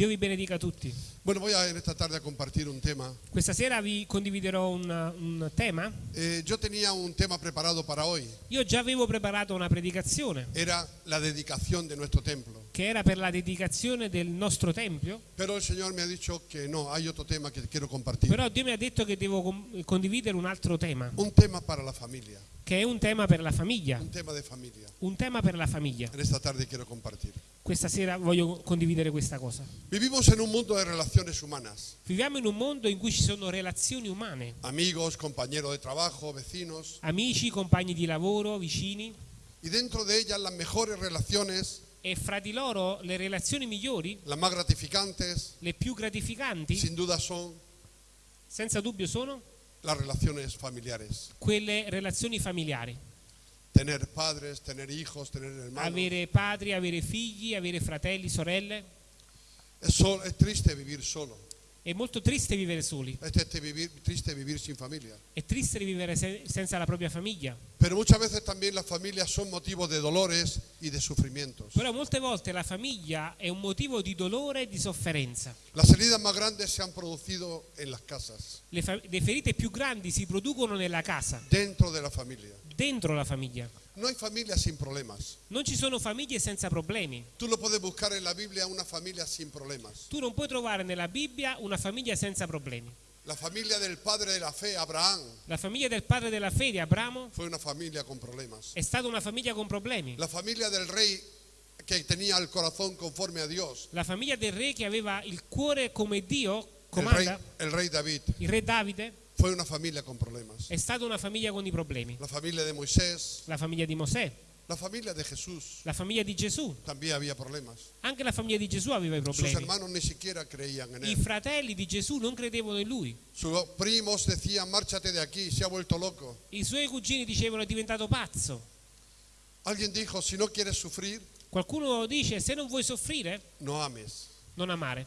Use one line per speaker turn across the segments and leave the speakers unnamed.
Dio vi benedica tutti.
Bueno, voy a en esta tarde a compartir un tema.
Questa sera vi condividerò un, un tema.
Eh, yo tenía un tema preparado para hoy.
Io già avevo preparato una predicazione
Era la dedicación de nuestro templo.
Che era per la dedicazione del nostro tempio,
Pero el Señor me ha dicho que no, hay otro tema que quiero compartir.
però Dio mi ha detto che devo condividere un altro tema,
Un tema para la familia.
che è un tema per la famiglia,
Un tema de familia.
un tema per la famiglia.
En esta tarde quiero compartir.
Questa sera voglio condividere questa cosa.
Vivimos en un mundo de relaciones humanas.
Viviamo in un mondo in cui ci sono relazioni umane,
Amigos, compañeros de trabajo, vecinos.
amici, compagni di lavoro, vicini
Y dentro de ellas las mejores relaciones,
e fra di loro le relazioni migliori,
las más gratificantes,
le più gratificanti,
sin duda son
senza dubbio sono
las relaciones familiares.
quelle relazioni familiari.
Tener padres, tener hijos, tener hermanos.
Avere padri, avere figli, avere fratelli, sorelle.
Es, sol- es triste vivir solo.
È molto triste vivere soli,
Es triste vivir, triste vivir sin familia.
è triste vivere se- senza la propria famiglia.
Pero muchas veces también las familias son motivos de dolores y de sufrimientos.
Però molte volte la famiglia è un motivo di dolore e di sofferenza.
Las heridas más grandes se han producido en las casas,
Le, ferite più grandi si producono nella casa,
dentro de la familia.
Dentro la famiglia.
No hay familias sin problemas.
Non ci sono famiglie senza problemi.
Tú lo puedes buscar en la Biblia, una familia sin problemas.
Tu non puoi trovare nella Bibbia una famiglia senza problemi.
La familia del padre de la fe, Abraham,
La famiglia del padre della fede, Abramo,
fue una familia con problemas.
è stata una famiglia con problemi.
La familia del rey que tenía el corazón conforme a Dios,
La famiglia del re che aveva il cuore come Dio
el rey,
comanda,
el rey David,
il re Davide,
fue una familia con problemas.
è stata una famiglia con i problemi.
La familia de Moisés,
La famiglia di Mosè,
la familia de Jesús,
la famiglia di Gesù.
también había problemas.
Anche la famiglia di Gesù aveva i
Sus
problemi.
hermanos ni siquiera creían en
I
él.
fratelli di Gesù non credevano in lui.
Sus primos decían, márchate de aquí, se ha vuelto loco.
I suoi cugini dicevano è diventato pazzo.
Alguien dijo, si no quieres sufrir,
Qualcuno dice se non vuoi soffrire,
no ames.
non amare.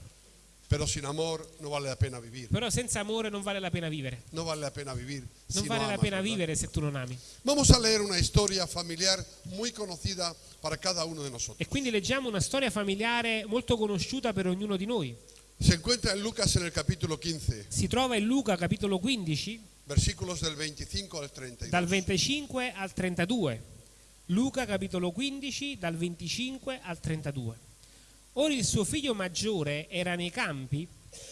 Pero sin amor no vale la pena vivir.
Però senza amore non vale la pena vivere.
No vale la pena vivir.
Non
si
vale
no
la
amas,
pena
¿verdad?
vivere se tu non ami.
Vamos a leer una historia familiar muy conocida para cada uno de nosotros.
E quindi leggiamo una storia familiare molto conosciuta per ognuno di noi.
Se encuentra en Lucas en el capítulo 15,
Si trova in Luca capitolo 15
versículos del 25 al 32.
dal 25 al 32. Luca capitolo 15 dal 25 al 32. Ora il suo figlio maggiore era nei campi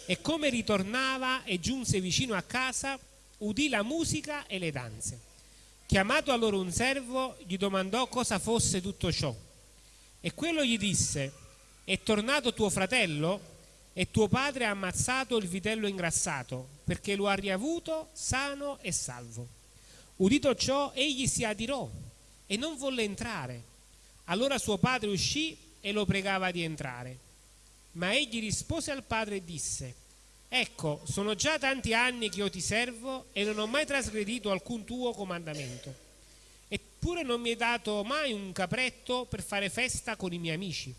e come ritornava e giunse vicino a casa udì la musica e le danze. Chiamato allora un servo gli domandò cosa fosse tutto ciò. E quello gli disse, è tornato tuo fratello e tuo padre ha ammazzato il vitello ingrassato perché lo ha riavuto sano e salvo. Udito ciò, egli si adirò e non volle entrare. Allora suo padre uscì e lo pregava di entrare. Ma egli rispose al padre e disse, Ecco, sono già tanti anni che io ti servo e non ho mai trasgredito alcun tuo comandamento. Eppure non mi hai dato mai un capretto per fare festa con i miei amici.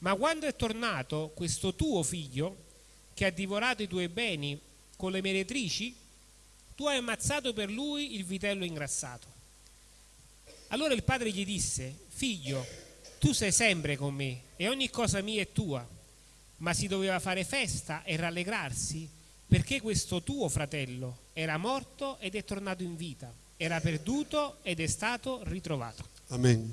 Ma quando è tornato questo tuo figlio, che ha divorato i tuoi beni con le meretrici, tu hai ammazzato per lui il vitello ingrassato. Allora il padre gli disse, figlio, tu sei sempre con me e ogni cosa mia è tua, ma si doveva fare festa e rallegrarsi perché questo tuo fratello era morto ed è tornato in vita, era perduto ed è stato ritrovato.
Amén.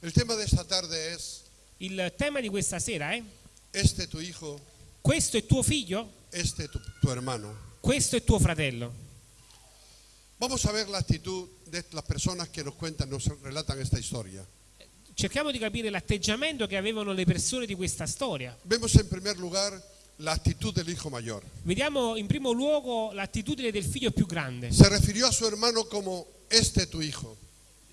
El tema de esta tarde es,
Il tema di questa sera è,
este tu hijo,
questo è tuo figlio,
este tu, tu hermano.
questo è tuo fratello.
Vamos a ver la actitud de las personas que nos cuentan, nos relatan esta historia.
Cerchiamo di capire l'atteggiamento che avevano le persone di questa storia.
Vemos en primer lugar la actitud del hijo mayor.
Vediamo in primo luogo l'attitudine del figlio più grande.
Se refirió a su hermano como este tu hijo,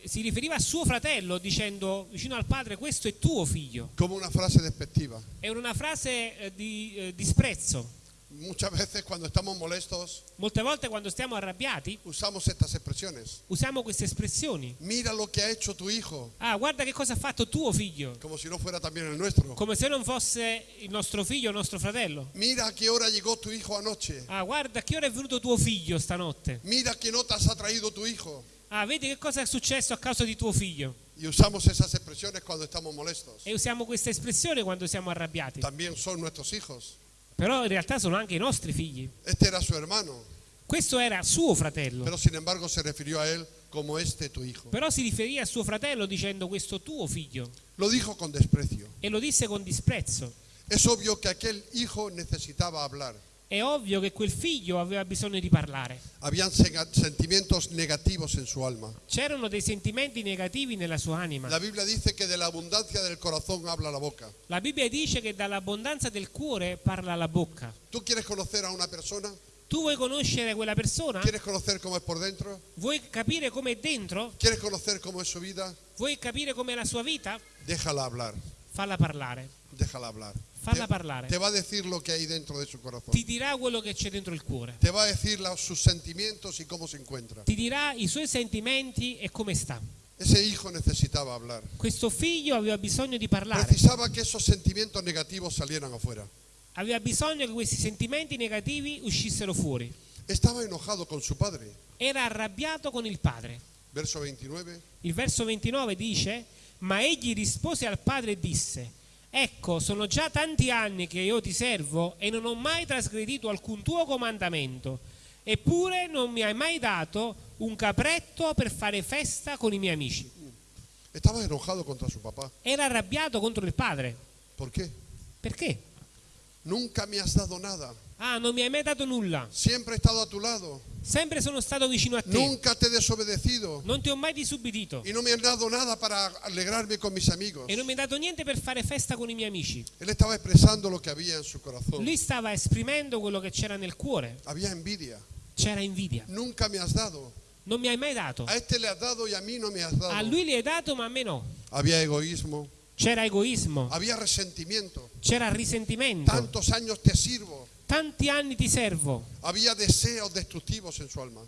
Si riferiva a suo fratello dicendo vicino al padre questo è tuo figlio.
como una frase despectiva.
È una frase eh, di eh, disprezzo.
Muchas veces cuando estamos molestos
Molte volte quando stiamo arrabbiati
usamos estas expresiones.
usiamo queste espressioni.
Mira lo que ha hecho tu hijo,
Ah, guarda che cosa ha fatto tuo figlio.
como si no fuera también el nuestro.
Come se non fosse il nostro figlio o il nostro fratello.
Mira a qué hora llegó tu hijo anoche.
Ah, guarda a che ora è venuto tuo figlio stanotte.
Mira qué notas ha traído tu hijo.
Ah, vedi che cosa è successo a causa di tuo figlio.
Y usamos esas expresiones cuando estamos molestos.
E usiamo questa espressione quando siamo arrabbiati.
También son nuestros hijos.
Però in realtà sono anche i nostri figli.
Este era su hermano,
Questo era suo fratello.
pero sin embargo se refirió a él como este tu hijo.
Però si riferì a suo fratello dicendo questo tuo figlio.
Lo dijo con desprecio.
E lo disse con disprezzo.
Es obvio que aquel hijo necesitaba hablar.
È ovvio che quel figlio aveva bisogno di parlare.
Habían sentimientos negativos en su alma.
C'erano dei sentimenti negativi nella sua anima.
La Biblia dice que de la abundancia del corazón habla la boca.
La Bibbia dice che dall'abbondanza del cuore parla la bocca.
¿Tú quieres conocer a una persona?
Tu vuoi conoscere quella persona?
¿Quieres conocer cómo es por dentro?
Vuoi capire dentro?
¿Quieres conocer cómo es su vida?
Vuoi capire com'è la sua vita?
Déjala hablar.
Falla parlare.
Déjala hablar.
Falla
Te-
parlare.
Te va a decir lo que hay dentro de su corazón.
Ti dirà quello che c'è dentro il cuore.
Te va a decir la- sus sentimientos y cómo se encuentra.
Ti dirà i suoi sentimenti e come sta.
Ese hijo necesitaba hablar.
Questo figlio aveva bisogno di parlare.
Precisaba que esos sentimientos negativos salieran afuera.
Aveva bisogno che questi sentimenti negativi uscissero fuori.
Estaba enojado con su padre.
Era arrabbiato con il padre.
Verso 29.
Il verso 29 dice, ma egli rispose al padre e disse, ecco, sono già tanti anni che io ti servo e non ho mai trasgredito alcun tuo comandamento, eppure non mi hai mai dato un capretto per fare festa con i miei amici.
Estaba enojado contra su papá.
Era arrabbiato contro il padre.
¿Por qué?
Perché?
Nunca me has dado nada.
Ah, non mi hai mai dato nulla.
Siempre he estado a tu lado.
Sempre sono stato vicino a te.
Nunca te he desobedecido.
Non ti ho mai disubbidito.
Y no me has dado nada para alegrarme con mis amigos.
E non mi hai dato niente per fare festa con i miei amici.
Él estaba expresando lo que había en su corazón.
Lui stava esprimendo quello che c'era nel cuore.
Había envidia.
C'era invidia.
Nunca me has dado.
Non mi hai mai dato.
A este le has dado y a mí no me has dado.
A lui li hai dato, ma a me no.
Había egoísmo.
C'era egoismo,
Había resentimiento.
c'era risentimento.
Tantos años te sirvo.
Tanti anni ti servo.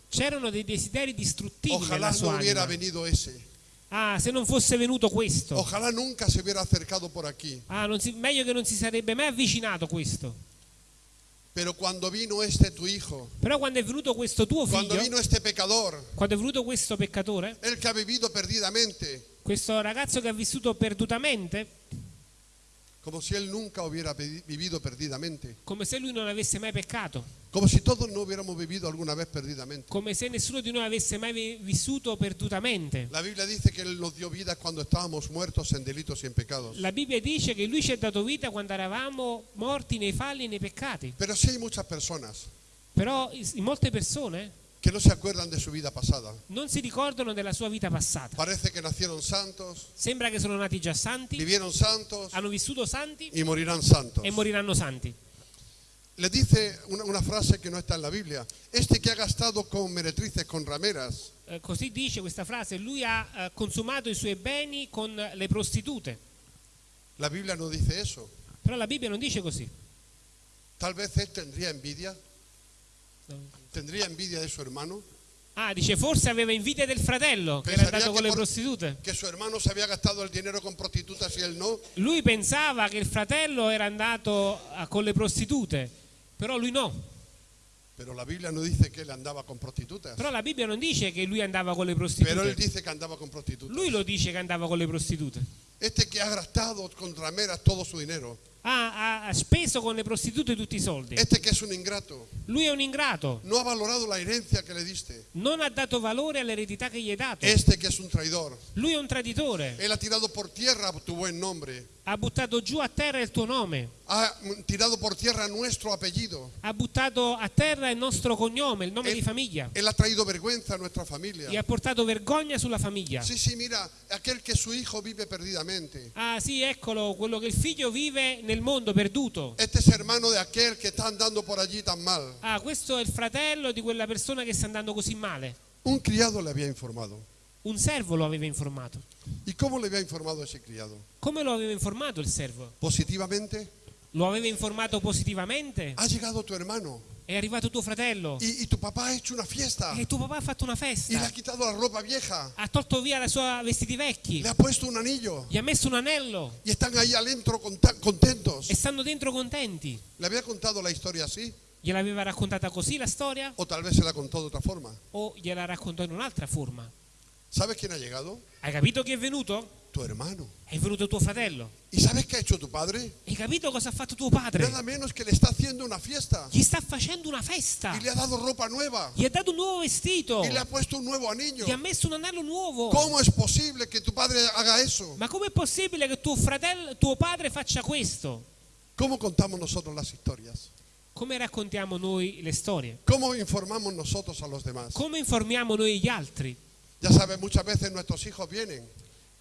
C'erano dei desideri distruttivi
Ojalá
nella
no
sua
hubiera
anima.
venido ese.
Ah, se non fosse venuto questo.
Ojalá nunca se hubiera acercado por aquí.
Ah, non si- meglio che non si sarebbe mai avvicinato questo.
Pero cuando vino este tu hijo,
Però quando è venuto questo tuo figlio,
vino este pecador,
quando è venuto questo peccatore,
el que ha vivido perdidamente,
questo ragazzo che ha vissuto perdutamente,
como si él nunca hubiera vivido perdidamente,
come se lui non avesse mai peccato,
como si todos no hubiéramos vivido alguna vez perdidamente.
come se nessuno di noi avesse mai vi- vissuto perdutamente.
La Biblia dice que Él nos dio vida cuando estábamos muertos en delitos y en pecados.
La Bibbia dice che lui ci ha dato vita quando eravamo morti nei falli e nei peccati.
Pero sí hay muchas personas
Però is- molte persone
que no se acuerdan de su vida pasada.
non si ricordano della sua vita passata.
Parece que nacieron santos,
Sembra che sono nati già santi,
vivieron santos
hanno vissuto santi
y morirán santos.
e moriranno santi.
Le dice una, una frase que no está en la Biblia. Este que ha gastado con meretrices, con rameras,
Eh, così dice questa frase, lui ha eh, consumato i suoi beni con le prostitute.
la Biblia no dice eso.
Però la Bibbia non dice così.
Tal vez él tendría envidia, tendría envidia de su hermano,
Ah, dice forse aveva invidia del fratello che era andato con le
por-
prostitute.
que su hermano se había gastado el dinero con prostitutas y él no.
Lui pensava che il fratello era andato ah, con le prostitute, però lui no.
Pero la Biblia no dice que él andaba con prostitutas.
Però la Bibbia non dice che lui andava con le
Pero él
prostitute.
dice que andaba con prostitutas.
Lui lo dice che andava con le prostitute.
Este que ha gastado con rameras todo su dinero.
Ha, ha- ha speso con le prostitute tutti i soldi.
Este que es un ingrato.
Lui è un ingrato,
No ha valorado la herencia que le diste.
non ha dato valore all'eredità che gli hai dato.
Este que es un traidor.
Lui è un traditore,
Él ha tirado por tierra tu buen nombre.
ha buttato giù a terra il tuo nome,
Ha tirado por tierra nuestro apellido.
ha buttato a terra il nostro cognome, il nome
Eh,
di famiglia,
Él ha traído vergüenza a nuestra familia.
e ha portato vergogna sulla famiglia.
Sí, sí, mira, aquel que su hijo vive perdidamente.
Ah sì, eccolo, quello che il figlio vive nel mondo perduto.
Este es hermano de aquel que está andando por allí tan mal.
Ah, questo è il fratello di quella persona che sta andando così male.
Un criado le había informado.
Un servo lo aveva informato.
¿Y cómo le había informado ese criado?
Come lo aveva informato il servo?
Positivamente.
Lo aveva informato positivamente?
Ha llegado tu hermano
È arrivato tuo fratello
y, y tu papá ha hecho una fiesta
e tuo papà ha fatto una
y le ha
festa.
quitado la ropa vieja.
Ha tolto via la sua vestiti vecchi.
Le ha puesto un anillo
Gli ha messo un anello
y están ahí adentro contentos.
e stanno dentro contenti.
¿Le había contado la historia así?
Gliel'aveva raccontata così la storia
O tal vez se la contó de otra forma.
o gliela raccontò in un'altra forma?
¿Sabes quién ha llegado?
Hai capito chi è venuto?
Tu hermano.
È venuto tuo fratello.
¿Y sabes qué ha hecho tu padre?
Hai capito cosa ha fatto tuo padre?
Nada menos que le está haciendo una fiesta.
Gli sta facendo una festa.
Y le ha dado ropa nueva.
Gli ha dato un nuovo vestito.
Y le ha puesto un nuevo anillo.
Gli ha messo un anello nuovo.
¿Cómo es posible que tu padre haga eso?
Ma com'è possibile che tuo fratello, tuo padre faccia questo?
¿Cómo contamos nosotros las historias?
Come raccontiamo noi le storie?
¿Cómo informamos nosotros a los demás?
Come informiamo noi gli altri?
Ya sabes, muchas veces nuestros hijos vienen.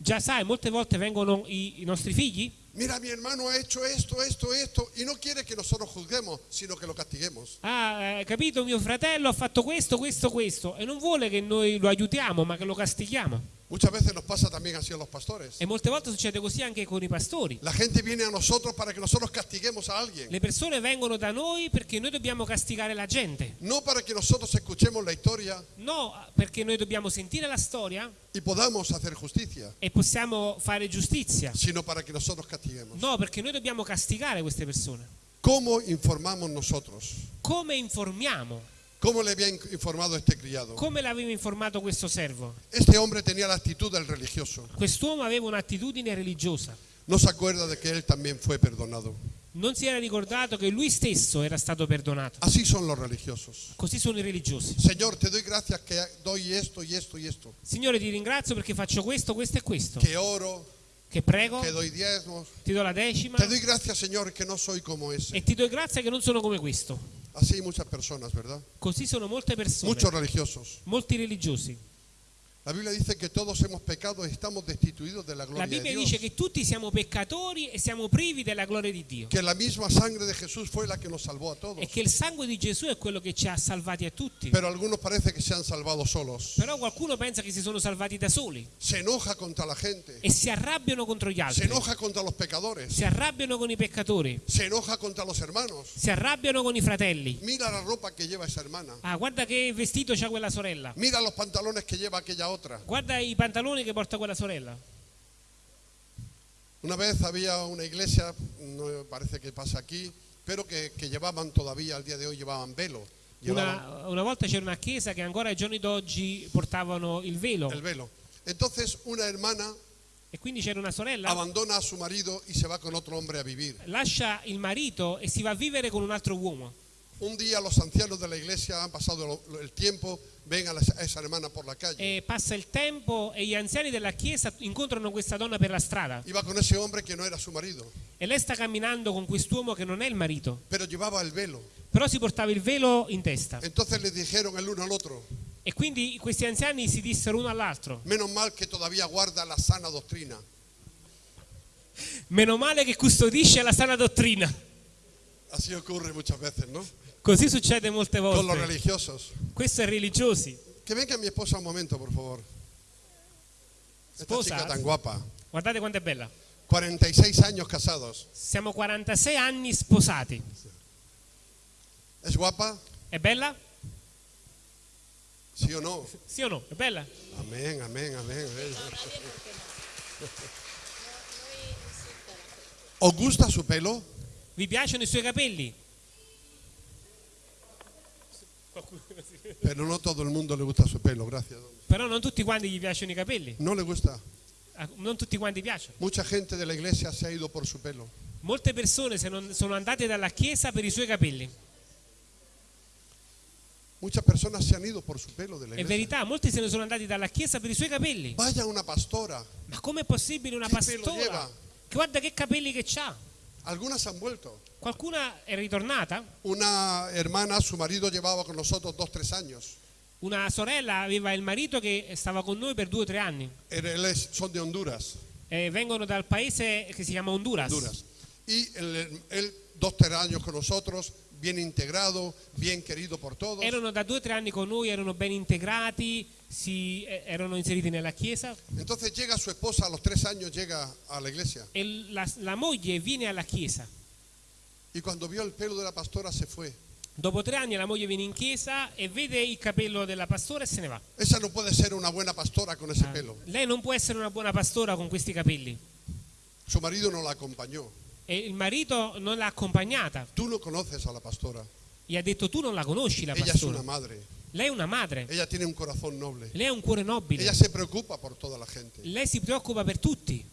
Già sai, molte volte vengono i, i nostri figli.
Mira, mi hermano ha hecho esto, esto, esto. Y no quiere que nosotros juzguemos, sino que lo castiguemos.
Ah, eh, capito, mio fratello ha fatto questo, questo, questo. E non vuole che noi lo aiutiamo, ma che lo castighiamo.
Muchas veces nos pasa también así a los pastores.
E molte volte succede così anche con i pastori.
La gente viene a nosotros para que nosotros castiguemos a alguien.
Le persone vengono da noi perché noi dobbiamo castigare la gente.
No para que nosotros escuchemos la historia
No, perché noi dobbiamo sentire la storia
y podamos hacer justicia,
e possiamo fare giustizia.
sino para que nosotros castiguemos.
No, perché noi dobbiamo castigare queste persone.
¿Cómo informamos nosotros?
Come informiamo?
¿Cómo le había in- informado este criado?
Come l'aveva informato questo servo?
Este hombre tenía la actitud del religioso.
Quest'uomo aveva un'attitudine religiosa.
No se acuerda de que él también fue perdonado.
Non si era ricordato che lui stesso era stato perdonato.
Así son los religiosos.
Così sono i religiosi.
Señor, te doy gracias que doy esto y esto y esto.
Signore, ti ringrazio perché faccio questo, questo e questo.
Que oro,
Che prego,
que doy diezmos.
ti do la decima
Te doy gracias, Señor, que no soy como ese.
e ti do grazie che non sono come questo.
Así muchas personas, ¿verdad?
Così sono molte persone,
Muchos religiosos.
molti religiosi.
La Biblia dice que todos hemos pecado y estamos destituidos de la
La
gloria de
Bibbia dice che tutti siamo peccatori e siamo privi della gloria di Dio.
Que la misma sangre de Jesús fue la que nos salvó a todos.
E che il sangue di Gesù è quello che ci ha salvati a tutti.
Pero algunos parece que se han salvado solos.
Però qualcuno pensa che si sono salvati da soli
Se enoja contra la gente.
e si arrabbiano contro gli
Se
altri.
enoja contra los pecadores.
Si arrabbiano con i peccatori,
Se enoja contra los hermanos.
si arrabbiano con i fratelli.
Mira la ropa que lleva esa hermana.
Ah, guarda che vestito c'ha quella sorella.
Mira los pantalones que lleva aquella otra.
Guarda i pantaloni che porta quella sorella.
Una vez había una iglesia, no parece que pasa aquí, pero que, que llevaban todavía al día de hoy llevaban velo.
Una, una volta c'era una chiesa che ancora ai giorni d'oggi portavano il velo
el velo. Entonces una hermana
e quindi c'era una sorella,
abandona a su marido y se va con otro hombre a vivir.
lascia il marito e si va a vivere con un altro uomo.
Un día los ancianos de la iglesia han pasado lo- lo- el tiempo, ven a, esa hermana por la calle.
E passa il tempo e gli anziani della chiesa incontrano questa donna per la strada
Iba con ese hombre que no era su marido,
e lei sta camminando con quest'uomo che non è il marito,
pero llevaba el velo.
però si portava il velo in testa.
Entonces le dijeron el uno al otro,
E quindi questi anziani si dissero uno all'altro,
menos mal que todavía guarda la sana doctrina.
meno male che custodisce la sana dottrina.
Así ocurre muchas veces, ¿no?
Così succede molte
Con los
volte.
religiosos.
Questo è religiosi.
Que venga mi esposa un momento, por favor. Esta
Sposa?
chica tan guapa.
Guardate quanto è bella.
46 años casados.
Siamo 46 anni sposati.
¿Es guapa?
È bella?
¿Sí o no?
Sì o no? È bella?
Amén, amén. amén. ¿Os gusta su pelo?
Vi piacciono i suoi capelli?
Pero no todo el mundo le gusta su pelo, gracias.
Però non tutti quanti gli piacciono i capelli.
No le gusta.
A- Non tutti quanti piacciono.
Mucha gente de la iglesia se ha ido por su pelo.
Molte persone se non- sono andate dalla chiesa per i suoi capelli.
Muchas personas se han ido por su pelo de la
È
iglesia.
verità, molti se ne sono andati dalla chiesa per i suoi capelli.
Vaya una pastora.
Ma com'è possibile una
Che pelo
pastora?
lleva?
Guarda che capelli che ha.
Algunas han vuelto.
Qualcuna è ritornata?
Una hermana, su marido llevaba con nosotros dos, tres años.
Una sorella aveva il marito che stava con noi per due o tre anni.
Él es- son de Honduras.
Eh, vengono dal paese che si chiama Honduras.
Honduras. Y él, él, dos, tres años con nosotros, bien integrado, bien querido por todos.
Erano da due o tre anni con noi, erano ben integrati, si, eh, erano inseriti nella chiesa
Entonces llega su esposa, a los tres años llega a la iglesia.
e la, la moglie viene alla chiesa.
Y cuando vio el pelo de la pastora se fue.
Dopo tre anni la moglie viene in chiesa e vede il capello della pastora e se ne va.
Esa no puede ser una buena pastora con ese
Ah,
pelo.
Lei non può essere una buona pastora con questi capelli.
Su marido no la acompañó.
E il marito non l'ha accompagnata.
Tú no conoces a la pastora.
Gli ha detto tu non la conosci la
Ella es una
pastora.
madre.
Lei è una madre,
Ella tiene un corazón noble.
lei ha un cuore nobile,
Ella se preocupa por toda la gente.
lei si preoccupa per tutti.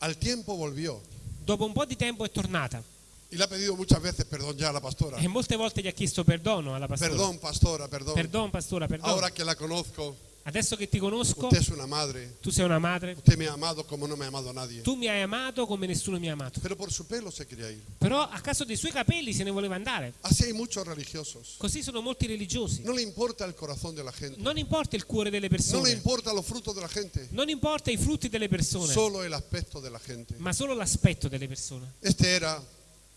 Al tiempo volvió
Dopo un po' di tempo è tornata
y le ha pedido muchas veces perdón ya a la pastora.
e molte volte gli ha chiesto perdono alla pastora.
Perdón, pastora, perdón.
Perdón, pastora, perdón.
Ahora que la conozco,
Adesso che ti conosco,
usted es una madre.
tu sei una madre,
Usted me ha amado como no me ha amado nadie.
tu mi hai amato come nessuno mi ha amato.
Pero por su pelo se quería ir.
Però a caso dei suoi capelli se ne voleva andare.
Así hay muchos religiosos.
Così sono molti religiosi.
No le importa el corazón de la gente.
Non importa il cuore delle
No le
persone,
importa los frutos de la gente.
non importa i frutti delle persone,
Solo el aspecto de la gente.
ma solo l'aspetto delle persone.
Este era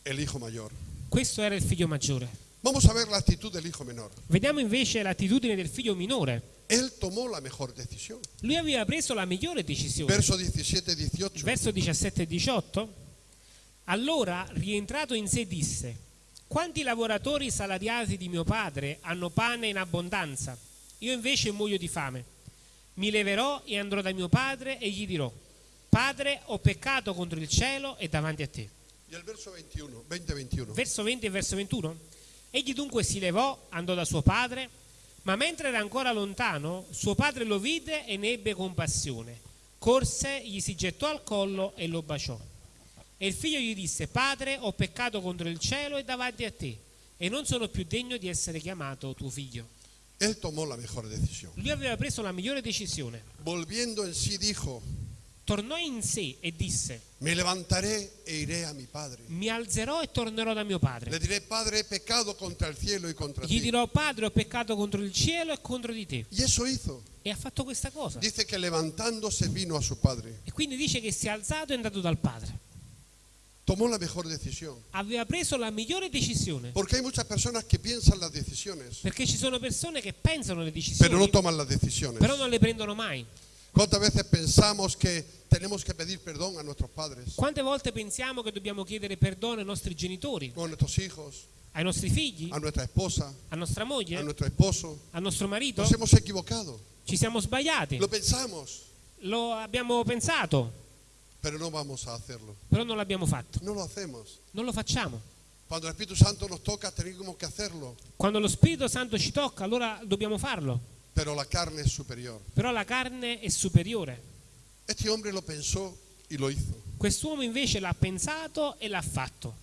el hijo mayor.
Questo era il figlio maggiore.
Vamos a ver la actitud del hijo menor.
Vediamo invece l'attitudine del figlio minore.
Él tomó la mejor decisión.
Lui aveva preso la migliore decisione.
Verso 17-18.
Verso 17 e 18. Allora, rientrato in sé, disse: Quanti lavoratori salariati di mio padre hanno pane in abbondanza? Io invece muoio di fame. Mi leverò e andrò da mio padre e gli dirò: Padre, ho peccato contro il cielo e davanti a te.
Y el verso 21, 20-21.
Verso 20 e verso 21. Egli dunque si levò, andò da suo padre, ma mentre era ancora lontano, suo padre lo vide e ne ebbe compassione. Corse, gli si gettò al collo e lo baciò. E il figlio gli disse, Padre, ho peccato contro il cielo e davanti a te, e non sono più degno di essere chiamato tuo figlio.
Él tomó la mejor decisión.
Lui aveva preso la migliore decisione.
Volviendo en sí dijo,
Tornò in sé e disse,
me levantaré e iré a mi padre.
mi alzerò e tornerò da mio padre.
Le diré, Padre, he pecado contra el cielo y contra
Gli
ti.
dirò, Padre, ho peccato contro il cielo e contro di te. E ha fatto questa cosa.
Dice que levantándose vino a su padre.
E quindi dice che si è alzato e è andato dal padre.
Tomó la mejor decisión.
Aveva preso la migliore decisione.
Porque hay muchas personas que piensan las decisiones,
Perché ci sono persone che pensano le
pero
decisioni,
no toman las decisiones.
però non le prendono mai.
¿Cuántas veces pensamos que tenemos que pedir perdón a nuestros padres,
Quante volte pensiamo che dobbiamo chiedere perdono ai nostri genitori,
o a nuestros hijos,
ai nostri figli,
a nuestra esposa,
a nostra
a
moglie,
nuestro esposo?
al nostro marito?
Nos hemos equivocado.
Ci siamo sbagliati,
Lo pensamos,
lo abbiamo pensato,
pero no vamos a hacerlo.
però non l'abbiamo fatto.
No lo hacemos.
Non lo facciamo.
Cuando el Espíritu Santo nos toca, tenemos que hacerlo.
Quando lo Spirito Santo ci tocca, allora dobbiamo farlo.
Pero la carne es superior.
Però la carne è superiore.
Este hombre lo pensó y lo hizo.
Quest'uomo invece l'ha pensato e l'ha fatto.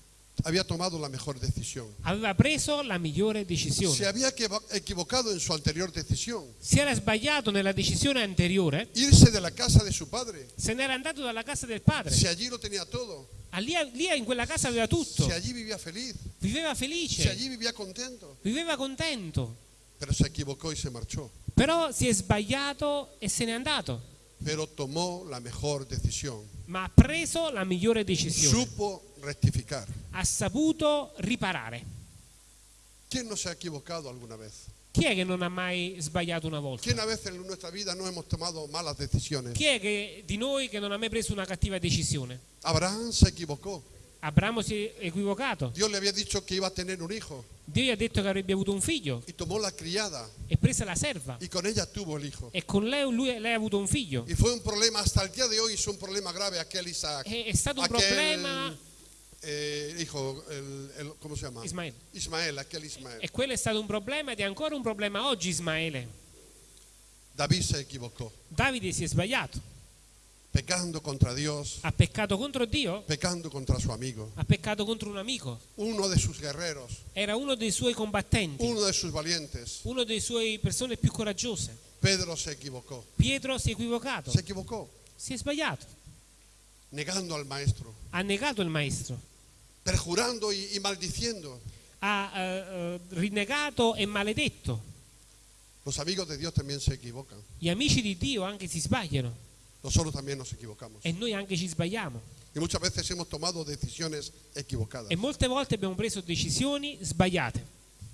Había tomado la mejor decisión.
Aveva preso la migliore
Se
decisione.
había equivo- equivocado en su anterior decisión.
Si era sbagliato nella decisione anteriore,
Irse de la casa de su padre.
se n'era andato dalla casa del padre.
Si allí lo tenía todo.
Ah, Lì, lì in quella casa aveva tutto.
Si allí vivía feliz.
Viveva
Si
felice,
allí vivía contento.
viveva contento.
Pero se equivocó y se marchó.
Però si è sbagliato e se n'è andato.
Pero tomó la mejor decisión.
Ma ha preso la migliore decisione.
Supo rectificar.
Ha saputo riparare.
¿Quién no se ha equivocado alguna vez?
Chi è che non ha mai sbagliato una volta?
¿Quién a veces en nuestra vida no hemos tomado malas decisiones?
Chi è che, di noi che non ha mai preso una cattiva decisione?
Abraham se equivocó.
Abramo si è equivocato.
Dios le había dicho que iba a tener un hijo
Dio gli ha detto che avrebbe avuto un figlio
y tomó la criada
e prese la serva.
y con ella tuvo el hijo.
E con lei, lui- lei ha avuto un figlio.
Y fue un problema, hasta el día de hoy es un problema grave aquel Isaac.
È, è stato un
Aquel
problema.
eh, hijo, el, el- ¿cómo se llama?
Ismael.
Ismael, aquel Ismael.
E quello è stato un problema ed è ancora un problema oggi Ismaele.
David se equivocò,
Davide si è sbagliato.
Pecando contra Dios,
Ha peccato contro Dio,
pecando contra su amigo,
ha peccato contro un amico.
uno de sus guerreros,
Era uno dei suoi combattenti,
uno de sus valientes.
uno dei suoi persone più coraggiose.
Pedro se equivocó,
Pietro si è equivocato,
se equivocó,
si è sbagliato.
negando al maestro,
Ha negato il maestro,
perjurando y, maldiciendo.
ha eh, eh, rinnegato e maledetto.
Los amigos de Dios también se equivocan.
Gli amici di Dio anche si sbagliano
Nosotros también nos equivocamos.
e noi anche ci sbagliamo.
Y muchas veces hemos tomado decisiones equivocadas.
E molte volte abbiamo preso decisioni sbagliate.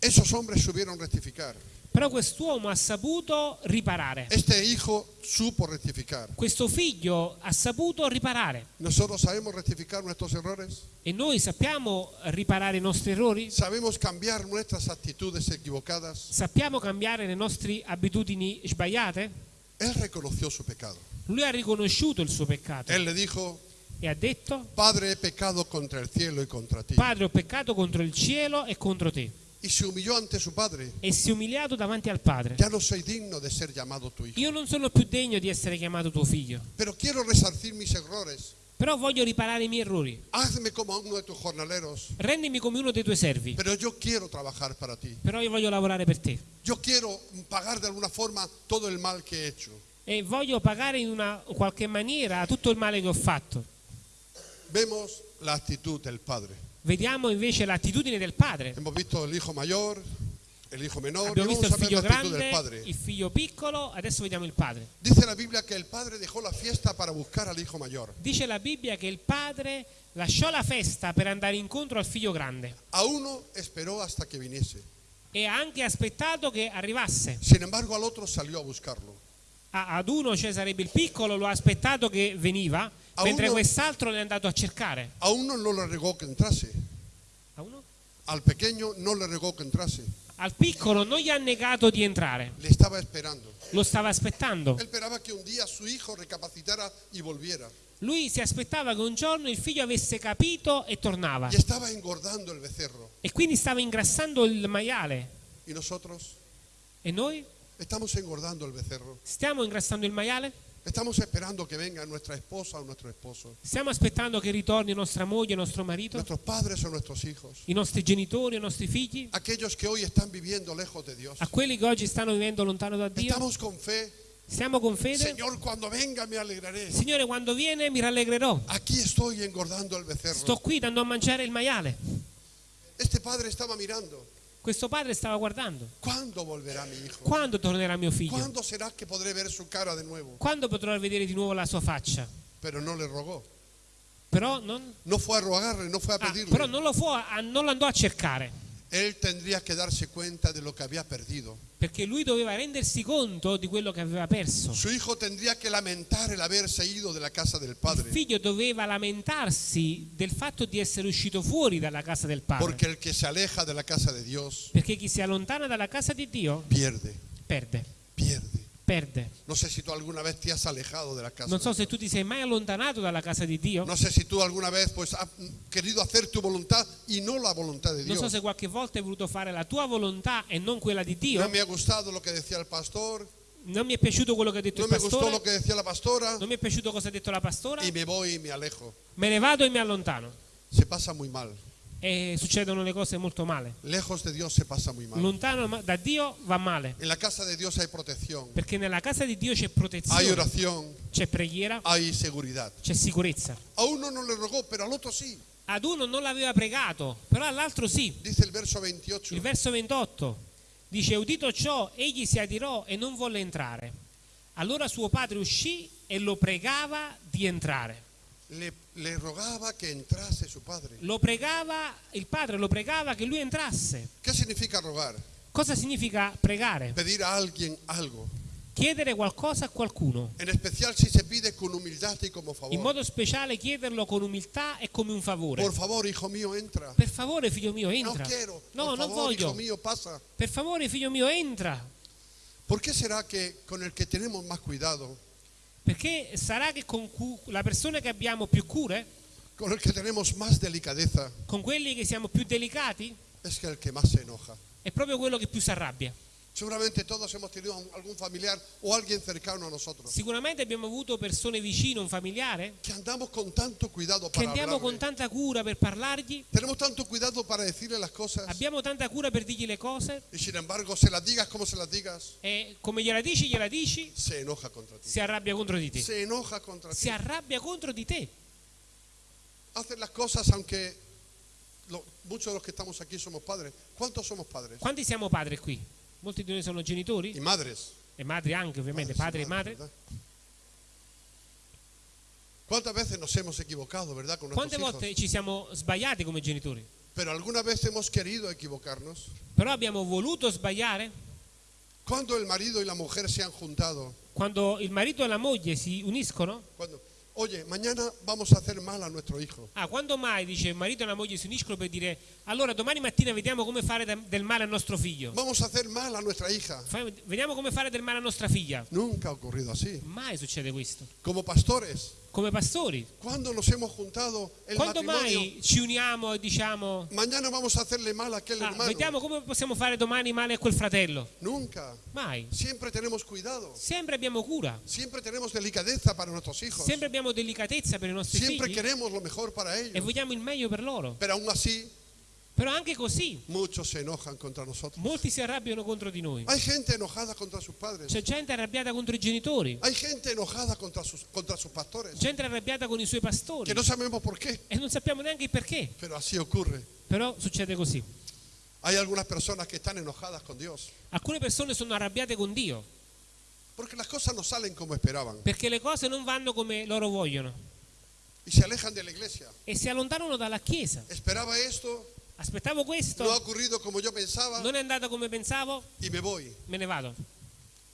Esos hombres supieron rectificar.
Però quest'uomo ha saputo riparare.
Este hijo supo rectificar.
Questo figlio ha saputo riparare.
Nosotros sabemos rectificar nuestros errores.
E noi sappiamo riparare i nostri errori?
Sabemos cambiar nuestras actitudes equivocadas.
Sappiamo cambiare le nostre abitudini sbagliate?
Él reconoció su pecado.
Lui ha riconosciuto il suo peccato
Él le dijo,
e ha detto,
Padre, he pecado contra el cielo y contra ti.
Padre ho peccato contro il cielo e contro te.
y se humilló ante su padre.
e si è umiliato davanti al Padre.
Ya no soy digno de ser llamado tu hijo,
Io non sono più degno di essere chiamato tuo figlio,
pero quiero resarcir mis errores.
però voglio riparare i miei errori.
Hazme como uno de tus jornaleros,
Rendimi come uno dei tuoi servi,
pero yo quiero trabajar para ti.
però io voglio lavorare per te.
Yo quiero pagar de alguna forma todo el mal que he hecho.
E voglio pagare in una qualche maniera tutto il male che ho fatto.
Vemos la actitud del padre.
Vediamo invece l'attitudine del padre.
Hemos visto el hijo mayor, el hijo menor,
Abbiamo visto il figlio grande,
padre.
il figlio piccolo, adesso vediamo il padre.
Dice la Biblia que el padre dejó la fiesta para buscar al hijo mayor.
Dice la Bibbia che il padre lasciò la festa per andare incontro al figlio grande
A uno esperó hasta que viniese.
e ha anche aspettato che arrivasse.
Sin embargo, al otro salió a buscarlo.
A- ad uno, sarebbe il piccolo, lo ha aspettato che veniva,
A
mentre
uno-
quest'altro è andato a cercare.
A uno no le regó que entrase.
A uno?
Al pequeño no le regó que entrase.
Al piccolo non gli ha negato di entrare,
esperando.
lo stava aspettando. Lui si aspettava che un giorno il figlio avesse capito e tornava. E quindi stava ingrassando il maiale. E noi
Estamos engordando el becerro.
stiamo ingrassando il maiale?
Estamos esperando que venga nuestra esposa o nuestro esposo.
Stiamo aspettando che ritorni nostra moglie, nostro marito,
Nuestros padres o nuestros hijos.
i nostri genitori, i nostri figli,
Aquellos que hoy están viviendo lejos de Dios.
a quelli che oggi stanno vivendo lontano da Dio?
Estamos con fe.
Stiamo con fede?
Señor, cuando venga me alegraré.
Signore, quando viene mi rallegrerò.
Aquí estoy engordando el becerro.
Sto qui dando a mangiare il maiale.
Este padre estaba mirando.
Questo padre stava guardando. Quando tornerà mio figlio?
¿Cuándo será que podré ver su cara de nuevo?
Quando potrò vedere di nuovo la sua faccia?
Pero no le rogó.
Però non,
No fue a rogarle, no fue a
ah,
pedirle.
però non lo, fu- ah, non lo andò a cercare.
Él tendría que darse cuenta de lo que había perdido.
Perché lui doveva rendersi conto di quello che aveva perso.
Su hijo tendría que lamentar el haberse ido de la casa del
Il
padre.
figlio doveva lamentarsi del fatto di essere uscito fuori dalla casa del padre.
Porque el que se aleja de la casa de Dios
Perché chi si allontana dalla casa di Dio
pierde,
perde,
pierde.
Perde.
No sé si tú alguna vez te has alejado de la casa.
Non so se tu ti sei mai allontanato dalla casa di Dio.
No sé si tú alguna vez pues has querido hacer tu voluntad y no la voluntad de
Non so se qualche volta hai voluto fare la tua volontà e non quella di Dio.
No me ha gustado lo que decía el pastor,
Non mi è piaciuto quello che ha detto
no
il
me gustó
pastore.
lo que decía la pastora
Non mi è piaciuto cosa ha detto la pastora.
y me voy y me alejo.
Me ne vado e mi allontano.
Se pasa muy mal.
E succedono le cose molto male.
Lejos de Dios se pasa muy mal.
Lontano da Dio va male.
En la casa de Dios hay protección,
Perché nella casa di Dio c'è
hay
protezione,
oración,
c'è preghiera,
hay seguridad.
c'è sicurezza.
A uno no le rogó, pero al otro sí.
Ad uno non l'aveva pregato, però all'altro sì.
Dice el verso 28.
Il verso 28 dice: Udito ciò, egli si adirò e non volle entrare. Allora suo padre uscì e lo pregava di entrare.
Le, le rogaba que entrase su padre.
Lo pregava, il padre lo pregava che lui entrasse.
¿Qué significa rogar?
Cosa significa pregare?
Pedir a alguien algo.
Chiedere qualcosa a qualcuno.
En especial si se pide con humildad y como
In
favor.
modo speciale chiederlo con umiltà e come un favore.
Por favor, hijo mío, entra.
Per favore, figlio mio,
No
entra.
quiero.
No,
Por
non
favor, hijo
voglio.
mío, pasa.
Per favore, figlio mio, entra.
¿Por qué será que con el que tenemos más cuidado,
Perché sarà che con la persona che abbiamo più cure,
con el que tenemos más delicadeza,
con quelli che siamo più delicati,
es el que más se enoja?
è proprio quello che più si arrabbia.
Seguramente todos hemos tenido algún familiar o alguien cercano a nosotros
Sicuramente abbiamo avuto persone vicine, un familiare,
que andamos con tanto cuidado
che
para
andiamo con
hablarle.
tanta cura per parlargli,
Tenemos tanto cuidado para decirle las cosas
abbiamo tanta cura per dirgli le cose
y sin embargo, se las digas como se las digas,
e come gliela dici, gliela dici,
se enoja contra ti.
si arrabbia contro di te.
Se enoja contra ti.
Si arrabbia contro di te.
Hacen las cosas aunque lo- muchos de los que estamos aquí somos padres. ¿Cuántos somos padres?
Quanti siamo padri qui? Molti di noi sono genitori
Y madres.
e madri anche, ovviamente, padre e madre.
¿verdad? ¿Cuántas veces nos hemos equivocado, verdad, con nuestros
Quante
hijos?
volte ci siamo sbagliati come genitori?
Pero alguna vez hemos querido equivocarnos.
Però abbiamo voluto sbagliare
Cuando el marido y la mujer se han juntado,
quando il marito e la moglie si uniscono.
cuando, oye, mañana vamos a hacer mal a nuestro hijo.
Ah, quando mai dice il marito e la moglie si uniscono per dire allora domani mattina vediamo come fare da- del male al nostro figlio.
Vamos a hacer mal a nuestra hija.
Fai- Vediamo come fare del male a nostra figlia.
Nunca ha ocurrido así.
Mai succede questo.
Como pastores,
come pastori.
¿Cuándo nos hemos juntado el
Quando mai ci uniamo e diciamo,
Mañana vamos a hacerle mal a aquel
"Ah,
hermano.
vediamo come possiamo fare domani male a quel fratello?
Nunca.
Mai.
Siempre tenemos cuidado.
Sempre abbiamo cura,
Siempre tenemos delicadeza para nuestros hijos.
sempre abbiamo delicatezza per i nostri
Siempre
figli
queremos lo mejor para
e
ellos.
vogliamo il meglio per loro.
Pero aún así,
Però anche così,
muchos se enojan contra nosotros.
molti si arrabbiano contro di noi.
Hay gente enojada contra sus padres.
C'è gente arrabbiata contro i genitori,
Hay gente enojada contra sus, contra sus pastores.
gente arrabbiata con i suoi pastori
Que no sabemos por qué,
e non sappiamo neanche il perché.
pero así ocurre.
Però succede così.
Hay algunas personas que están enojadas con Dios.
Alcune persone sono arrabbiate con Dio
Porque las cosas no salen como esperaban.
perché le cose non vanno come loro vogliono
Y se alejan de la iglesia.
e si allontanano dalla Chiesa.
Esperaba esto,
Aspettavo
no ha
questo,
ocurrido como yo pensaba
non è andato come pensavo,
y me voy.
me ne vado.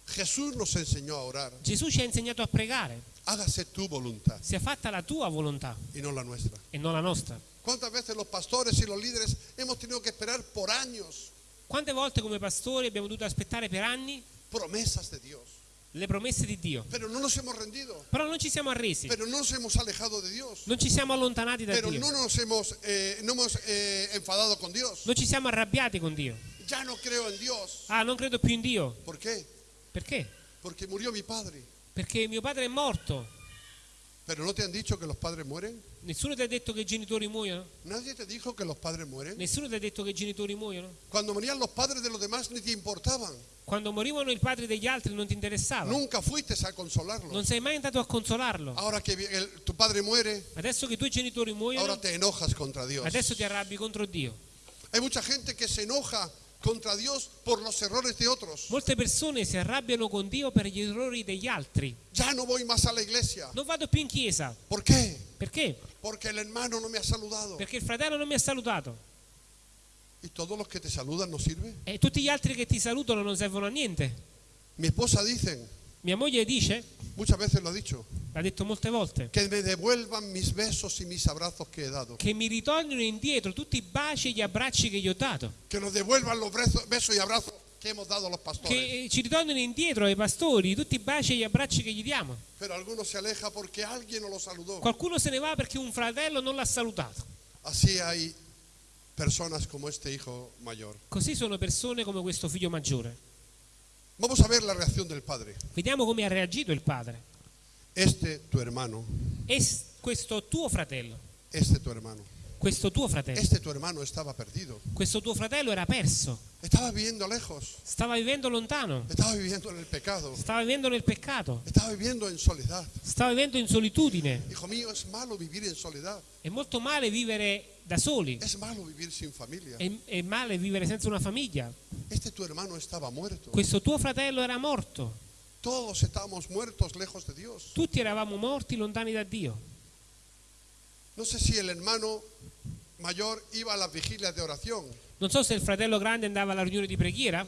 Jesús nos enseñó a orar.
Gesù ci ha insegnato a pregare,
Hágase tu voluntad
sia fatta la tua volontà
y no la nuestra.
e non la nostra.
¿Cuántas veces los pastores y los líderes hemos tenido que esperar por años
Quante volte come pastori abbiamo dovuto aspettare per anni
promesas de Dios?
Le promesse di Dio,
Pero no nos hemos rendido,
però non ci siamo arresi,
pero no nos hemos alejado de Dios,
non ci siamo allontanati da
pero
Dio,
no nos hemos, eh, no hemos eh, enfadado con Dios.
non ci siamo arrabbiati con Dio.
Ya no creo en Dios.
Ah, non credo più in Dio.
¿Por qué?
Perché?
Porque murió mi padre.
Perché mio padre è morto.
Pero no te han dicho que los padres mueren.
Nessuno ti ha detto che i genitori muoiono?
Nadie te dijo que los padres mueren.
Nessuno ti ha detto che i genitori muoiono?
Cuando morían los padres de los demás ni te importaban.
Quando morivano i padri degli altri non ti interessava.
Nunca fuiste a consolarlos.
Non sei mai andato a consolarlo.
Ahora que el- tu padre muere,
Adesso che i tuoi genitori
ahora
muoiono,
te enojas contra Dios.
adesso ti arrabbi contro Dio.
Hay mucha gente que se enoja contra Dios por los errores de otros.
Molte persone si arrabbiano con Dio per gli errori degli altri.
Ya no voy más a la iglesia.
Non vado più in chiesa.
¿Por qué?
Perché?
Porque el hermano no me ha saludado.
Perché il fratello non mi ha salutato.
¿Y todos los que te saludan no sirven?
E tutti gli altri che ti salutano non servono a niente.
Mi esposa dice,
Mia moglie dice,
muchas veces lo ha dicho,
l'ha detto molte volte,
que me devuelvan mis besos y mis abrazos que he dado.
che mi ritornino indietro tutti i baci e gli abbracci che gli ho dato.
Que nos devuelvan los besos besos y abrazos pastores.
Che ci ritornino indietro ai pastori tutti i baci e gli abbracci che gli diamo. Qualcuno se ne va perché un fratello non l'ha salutato.
Así hay personas como este hijo mayor.
Così sono persone come questo figlio maggiore.
Vamos a ver la reacción del padre.
Vediamo come ha reagito il padre.
Este tu hermano,
E s- questo tuo fratello,
este tu hermano,
questo tuo fratello,
este tu hermano estaba perdido.
questo tuo fratello era perso,
Estaba viviendo lejos,
stava vivendo lontano,
estaba viviendo en el pecado,
stava vivendo nel peccato,
estaba viviendo en soledad.
stava vivendo in solitudine.
Hijo mío, es malo vivir en soledad,
È molto male vivere da soli,
es malo vivir sin familia.
è, è male vivere senza una famiglia.
Este tu hermano estaba muerto.
Questo tuo fratello era morto,
Todos estábamos muertos lejos de Dios.
tutti eravamo morti lontani da Dio.
No sé si el hermano mayor iba a las vigilias de oración
Non so se il fratello grande andava alla riunione di preghiera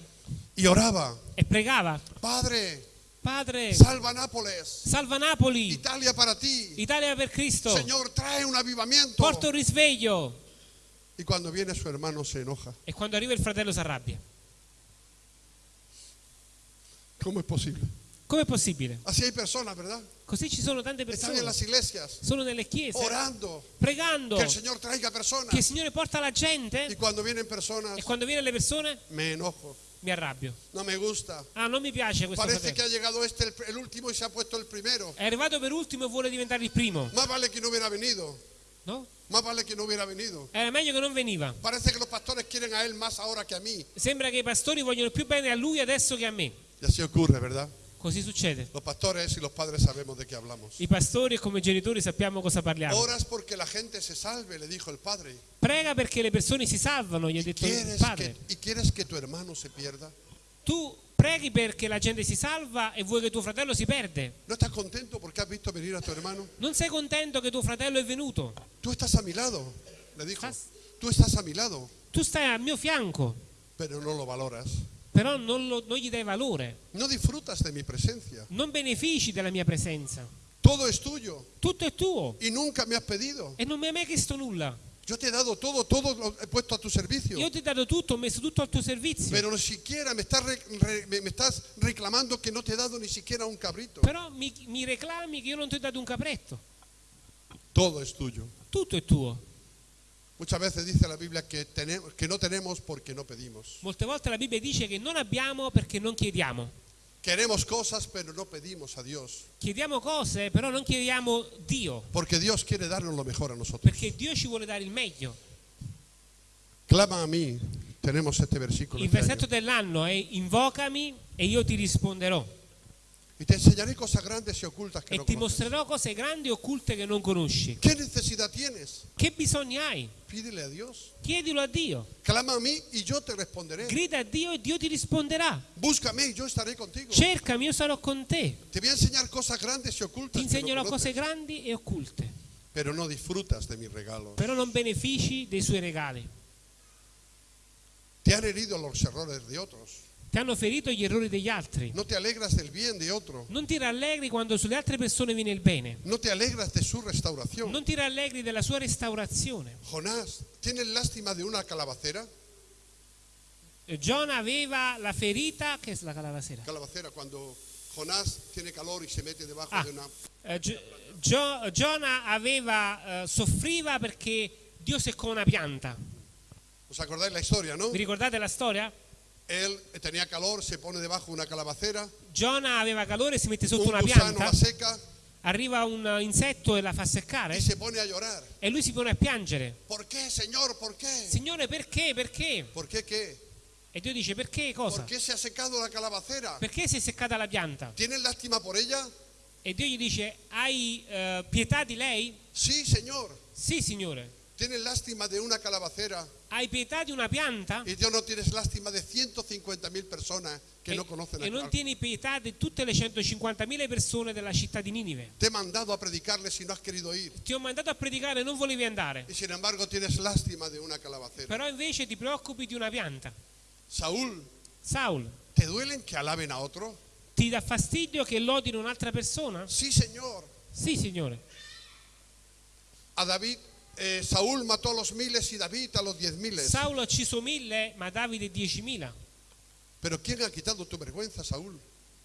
y oraba,
e pregava,
Padre,
Padre,
salva Nápoles,
salva Napoli,
Italia para ti.
Italia per Cristo,
Señor, trae un avivamiento.
porta un risveglio.
Y cuando viene su hermano se enoja.
E quando arriva il fratello si arrabbia.
¿Cómo es posible?
Com'è possibile?
Así hay personas, ¿verdad?
Così ci sono tante
Están en
persone,
las iglesias
sono nelle chiese,
orando
pregando
que el Señor traiga personas.
che il Signore porta la
Y
gente
cuando vienen personas,
e quando viene le persone
me enojo.
mi arrabbio.
No me gusta.
Ah, non mi piace questo
Parece que
fratello.
ha llegado este el, el último y se ha puesto el primero.
È arrivato per ultimo e vuole diventare il primo,
Más vale que no hubiera venido.
no?
Más vale que no hubiera venido.
Era meglio che non veniva.
Parece que los pastores quieren a él más ahora que a mí.
Sembra che i pastori vogliono più bene a lui adesso che a me.
Y así ocurre, ¿verdad?
Così succede.
Los pastores y los padres sabemos de qué hablamos.
I pastori come genitori sappiamo cosa parliamo.
Oras porque la gente se salve, le dijo el padre.
Prega perché le persone si salvano, gli ha detto il
¿Quieres
padre.
que, ¿Y quieres que tu hermano se pierda?
Tu preghi perché la gente si salva e vuoi che tuo fratello si perde.
¿No estás contento porque has visto venir a tu hermano?
Non sei contento che tuo fratello è venuto?
Tú estás a mi lado, le dijo.
Estás-
Tú estás a mi lado,
Tu stai al mio fianco,
pero no lo valoras.
Però non, lo- non gli dai valore.
No disfrutas de mi presencia.
Non benefici della mia presenza.
Todo es tuyo
Tutto è tuo
y nunca me has pedido.
e non mi hai mai chiesto nulla.
Yo te he dado todo, todo lo he puesto a tu servicio.
Io ti ho dato tutto, ho messo tutto al tuo servizio.
Pero ni siquiera me estás, re- me estás reclamando que no te he dado ni siquiera un cabrito.
Però mi, mi reclami che io non ti ho dato un capretto.
Todo es tuyo.
Tutto è tuo.
Muchas veces dice la Biblia que, tenemos, que no tenemos porque no pedimos.
Molte volte la Bibbia dice che non abbiamo perché non chiediamo.
Queremos cosas pero no pedimos a Dios.
Chiediamo cose, però non chiediamo Dio,
Porque Dios quiere darnos lo mejor a nosotros.
perché Dio ci vuole dare il meglio.
Clama a mí. Tenemos este versículo.
Il
este
versetto dell'anno è invocami e io ti risponderò
Y te enseñaré cosas grandes y ocultas que
e
no
ti
conoces.
mostrerò cose grandi e occulte che non conosci.
¿Qué necesidad tienes?
Che bisogni hai?
Pídele a Dios.
Chiedilo a Dio.
Clama a mí y yo te responderé.
Grida a Dio e Dio ti risponderà.
Búscame y yo estaré contigo.
Cercami, io sarò con te.
Te voy a enseñar cosas grandes y
Ti
ocultas que no
insegnerò cose
conoces,
grandi e occulte,
pero no disfrutas de mis regalos.
però non benefici dei suoi regali.
Te han herido los errores de otros.
Ti hanno ferito gli errori degli altri.
No te alegras del bien de otro.
Non ti rallegri quando sulle altre persone viene il bene.
No te alegras de su restauración.
Non ti rallegri della sua restaurazione.
Jonás, ¿tienes lástima de una calabacera?
Eh, Giona aveva la ferita, che è la calavasera?
Calabacera, cuando Jonás tiene calor y se mete debajo
Ah.
de una...
Eh, Gio- Gio- Giona aveva, eh, soffriva perché Dio seccò una pianta.
¿Os acordáis la historia, no?
Vi ricordate la storia?
Él tenía calor, se pone debajo de una calabacera,
Giona aveva calore, si mette sotto
un
una
gusano
pianta,
la seca
arriva un insetto e la fa seccare
y se pone a llorar.
e lui si pone a piangere.
¿Por qué, Señor? ¿Por qué?
Signore, perché? Perché?
¿Por qué qué?
E Dio dice, perché cosa?
¿Por qué se ha secado la calabacera?
Perché si è seccata la pianta?
¿Tienes lástima por ella?
E Dio gli dice, hai eh, pietà di lei?
Sí, Señor.
Sì, Signore.
¿Tienes lástima de una calabacera?
Hai pietà di una pianta?
Y Dios no tienes lástima de 150 mil personas que
e,
no conocen
e
a
non
Cristo.
tieni pietà di tutte le 150.000 persone della città di Ninive.
Te he mandado a predicarles si no has querido ir.
Ti ho mandato a predicare e non volevi andare.
Y sin embargo tienes lástima de una calabacera.
Però invece ti preoccupi di una pianta.
Saúl,
Saul,
¿te duelen que alaben a otro?
ti dà fastidio che lodino un'altra persona?
Sí, Señor.
Sì, Signore.
A David, eh, Saúl mató a los miles y David a los diez miles.
Saulo ha ucciso mille, ma Davide 10.000.
Pero ¿quién ha quitado tu vergüenza, Saúl?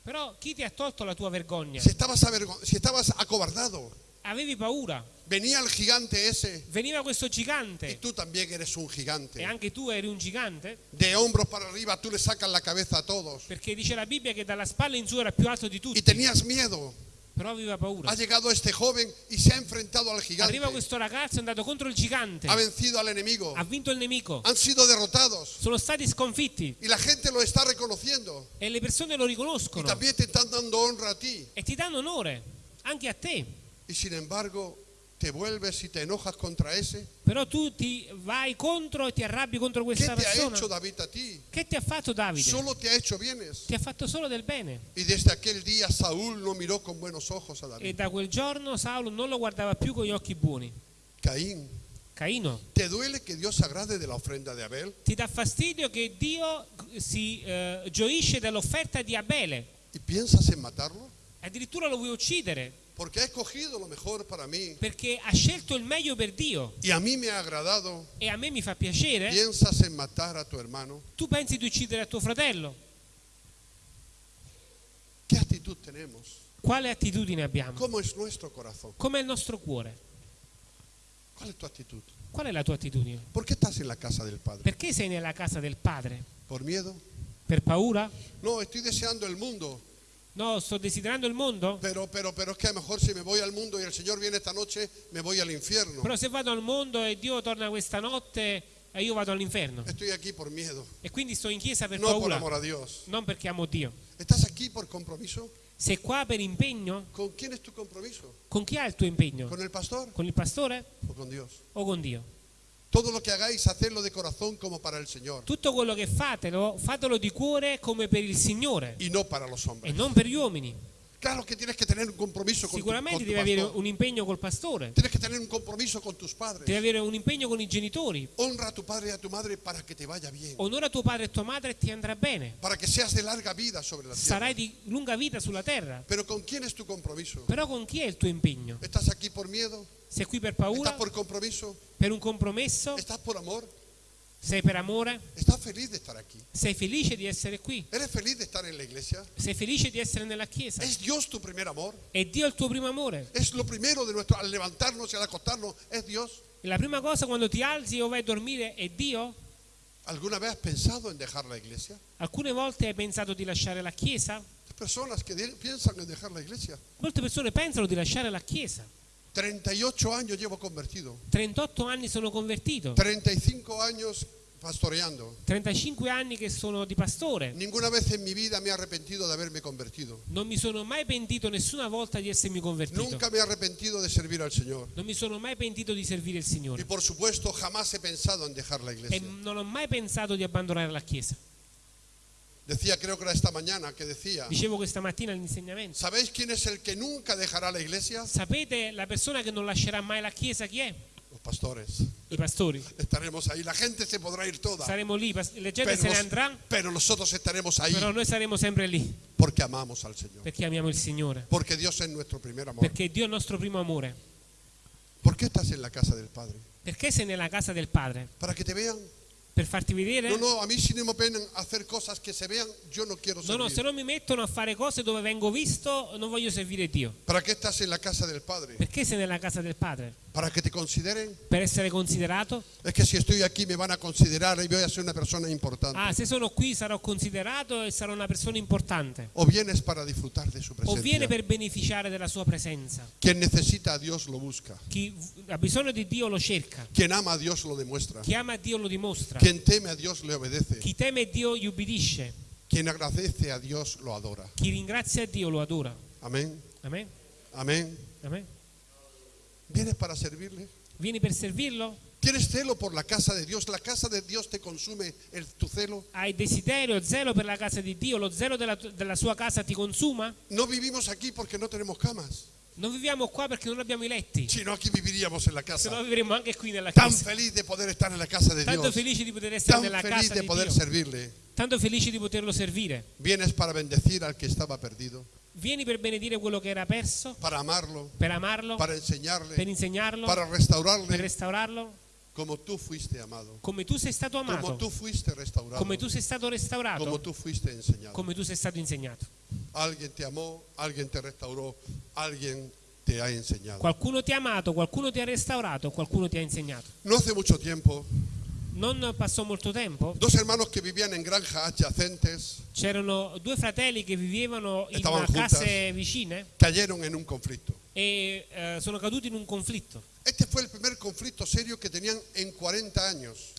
Però chi ti ha tolto la tua vergogna?
Si estabas, avergo- si estabas acobardado,
Avevi paura.
venía el gigante ese
Veniva questo
y
gigante
tú también eres un
e
gigante.
anche tu eri un gigante,
De hombros para arriba tú le sacas la cabeza a todos.
perché dice la Bibbia che dalla spalla in su era più alto di
Y
tutti,
tenías miedo.
Però aveva paura.
Ha llegado este joven y se ha enfrentado al gigante.
Arriva questo ragazzo, è andato contro il gigante,
Ha vencido al enemigo.
ha vinto il nemico,
Han sido derrotados.
sono stati sconfitti
Y la gente lo está reconociendo.
e le persone lo
Y
riconoscono
también te están dando honra a ti.
e ti danno onore, anche a te.
Y sin embargo, te vuelves y te enojas contra ese.
Però tu ti vai contro e ti arrabbi contro
¿Qué
questa
te ha
persona.
hecho David a ti?
Che ti ha fatto Davide?
Solo te ha hecho bienes.
Ti ha fatto solo del bene.
Y desde aquel día Saúl no miró con buenos ojos a
E
David.
da quel giorno Saulo non lo guardava più con gli occhi buoni.
Caín,
Caino,
¿te duele que Dios se agrade de la ofrenda de Abel?
ti dà fastidio che Dio si eh, gioisce dell'offerta di Abele.
¿Y piensas en matarlo?
Addirittura lo vuoi uccidere
Porque ha escogido lo mejor para mí.
perché ha scelto il meglio per Dio
Y a mí me ha agradado.
e a me mi fa piacere.
¿Piensas en matar a tu hermano?
Tu pensi di uccidere a tuo fratello?
¿Qué actitud tenemos?
Quale attitudine abbiamo?
¿Cómo es nuestro corazón?
Com'è il nostro cuore?
¿Cuál es tu actitud?
Qual è la tua attitudine?
¿Por qué estás en la casa del Padre?
Perché sei nella casa del Padre?
¿Por miedo?
Per paura?
No, estoy deseando el mundo.
No, sto desiderando il mondo?
Pero, pero, pero es que a lo mejor si me voy al mundo y el Señor viene esta noche, me voy al infierno.
Però se vado al mondo e Dio torna questa notte e io vado all'inferno.
Estoy aquí por miedo,
E quindi sto in chiesa per
no por
paura,
amor a Dios.
non perché amo Dio.
¿Estás aquí por compromiso?
Sei qua per impegno?
¿Con quién es tu compromiso?
Con chi ha il tuo impegno?
¿Con el pastor
Con il pastore
o con Dios?
o con Dio?
Todo lo que hagáis, hacedlo de corazón como para el Señor
Tutto quello che fatelo, fatelo di cuore come per il Signore
y no para los
e
hombres.
non per gli uomini.
Claro que tienes que tener un compromiso con tu,
Sicuramente
con tu
devi avere un impegno col pastore,
Tienes que tener un compromiso con tus padres.
devi avere un impegno con i genitori.
Honra a tu padre y a tu madre para que te vaya bien.
Onora tuo padre e tua madre e ti andrà bene.
Para que seas de larga vida sobre la tierra.
Sarai di lunga vita sulla terra.
Pero ¿con quién es tu compromiso?
Però con chi è il tuo impegno?
¿Estás aquí por miedo?
Sei qui per
¿Estás
paura?
por compromiso?
Per un compromesso?
¿Estás por amor?
Sei per amore?
¿Estás feliz de estar aquí?
Sei felice di essere qui?
¿Eres feliz de estar en la iglesia?
Sei felice di essere nella chiesa?
¿Es Dios tu primer amor?
È Dio il tuo primo amore?
Es lo primero de nuestro, al levantarnos y al acostarnos, es Dios.
E la prima cosa quando ti alzi o vai a dormire è Dio?
¿Alguna vez has pensado en dejar la iglesia?
Alcune volte hai pensato di lasciare la chiesa?
Personas que piensan en dejar la iglesia.
Molte persone pensano di lasciare la chiesa.
38 años llevo convertido.
38 anni sono convertito,
35 años pastoreando.
35 anni che sono di pastore.
Ninguna vez en mi vida me he arrepentido de haberme convertido.
Non mi sono mai pentito nessuna volta di essermi convertito.
Nunca me he arrepentido de servir al Señor.
Non mi sono mai pentito di servire il
Y
Signore.
por supuesto jamás he pensado en dejar la
E
iglesia.
non ho mai pensato di abbandonare la chiesa.
Decía, creo que era esta mañana que decía,
Dicevo questa mattina all'insegnamento.
¿sabéis quién es el que nunca dejará la iglesia?
Sapete la persona che non lascerà mai la chiesa chi è?
Los pastores.
I pastori.
Estaremos ahí. La gente se podrá ir toda.
Saremo lì, la gente
Pero,
se ne andrà,
pero nosotros estaremos ahí
però noi saremo sempre lì
porque amamos al Señor.
perché amiamo il Signore.
Porque Dios es nuestro primer amor.
Perché Dio è il nostro primo amore.
¿Por qué estás en la casa del Padre?
Perché sei nella casa del Padre?
¿Para que te vean?
Per farti vedere?
No, no, a mí sí no me hacer cosas que se vean. Yo no quiero
No, no, se non mi mettono a fare cose dove vengo visto, non voglio servire Dio.
¿Para qué estás en la casa del Padre?
Perché sei nella casa del Padre?
¿Para que te consideren?
Per essere considerato?
Es que si estoy aquí me van a considerar y voy a ser una persona importante.
Ah, se sono qui sarò considerato e sarò una persona importante.
O vienes para disfrutar de su
O viene
presencia.
per beneficiare della sua presenza.
Quien necesita a Dios lo busca.
Chi ha bisogno di Dio lo cerca.
Quien ama a Dios lo demuestra.
Chi ama Dio lo dimostra.
Quien teme a Dios le obedece.
Chi teme Dio gli ubbidisce.
Quien agradece a Dios lo adora.
Chi ringrazia Dio lo adora.
Amén.
Amen?
Amén.
Amen?
¿Vienes para servirle?
Vieni per servirlo?
¿Tienes celo por la casa de Dios? ¿La casa de Dios te consume el, tu celo?
Hai desiderio, zelo per la casa di Dio? Lo zelo della, della sua casa ti consuma?
No vivimos aquí porque no tenemos camas,
Non viviamo qua perché non abbiamo i letti.
sino aquí viviríamos en la
Se no
casa.
vivremmo anche qui nella
Tan feliz de poder estar en la casa de
Tanto
Dios.
felici di poter essere
Tan
nella
feliz
casa
de poder
Dio.
servirle.
Tanto felici di poterlo servire.
Vienes para bendecir al que estaba perdido,
Vieni per benedire quello che era perso,
para amarlo,
per amarlo,
para
per
enseñarle,
insegnarlo,
para
per
restaurarle
restaurarlo,
como tú fuiste amado,
come tu sei stato
como
amato,
tú fuiste restaurado,
come tu sei stato
como
restaurato,
tú fuiste enseñado.
come tu sei stato insegnato.
Alguien te amó, alguien te restauró, alguien te ha enseñado.
Qualcuno ti ha amato, qualcuno ti ha restaurato, qualcuno ti ha insegnato.
No hace mucho tiempo,
Non passò molto tempo,
dos hermanos que vivían en granjas adyacentes
c'erano due fratelli che vivevano in
juntas.
case vicine
cayeron en un conflicto.
e eh, sono caduti in un conflitto.
Este fue el primer conflicto serio que tenían en 40 años.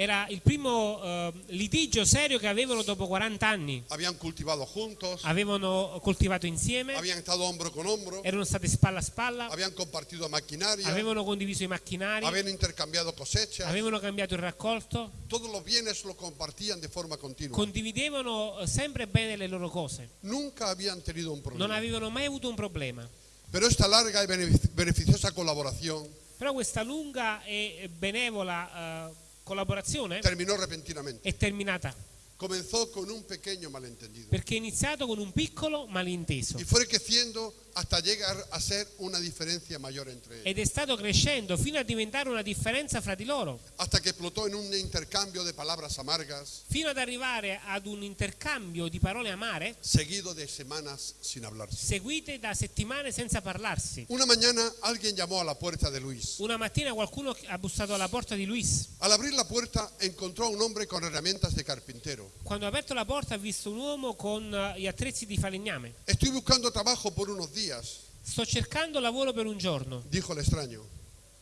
Era il primo eh, litigio serio che avevano dopo 40 anni.
Habían cultivado juntos,
Avevano coltivato insieme,
habían estado hombro con hombro,
erano stati spalla a spalla,
habían compartido maquinaria,
avevano condiviso i macchinari,
habían intercambiado cosechas,
avevano cambiato il raccolto,
todos los bienes lo compartían de forma continua.
condividevano eh, sempre bene le loro cose.
Nunca habían tenido un
Non avevano mai avuto un problema.
Pero esta larga y benefic- beneficiosa colaboración
Però questa lunga e benevola eh, collaborazione
terminó repentinamente.
è terminata
Comenzó con un pequeño malentendido
perché è iniziato con un piccolo malinteso
y fue creciendo hasta llegar a ser una diferencia mayor entre ellos.
ed è stato crescendo fino a diventare una differenza fra di loro,
Hasta que explotó en un intercambio de palabras amargas,
fino ad arrivare ad un intercambio di parole amare
seguido de semanas sin hablarse.
seguite da settimane senza parlarsi.
Una mañana alguien llamó a la puerta de Luis.
Una mattina qualcuno ha bussato alla porta di Luis.
Al abrir la puerta encontró a un hombre con herramientas de carpintero.
Quando ha aperto la porta ha visto un uomo con eh, gli attrezzi di falegname.
Estoy buscando trabajo por unos días,
Sto cercando lavoro per un giorno,
dijo el extraño.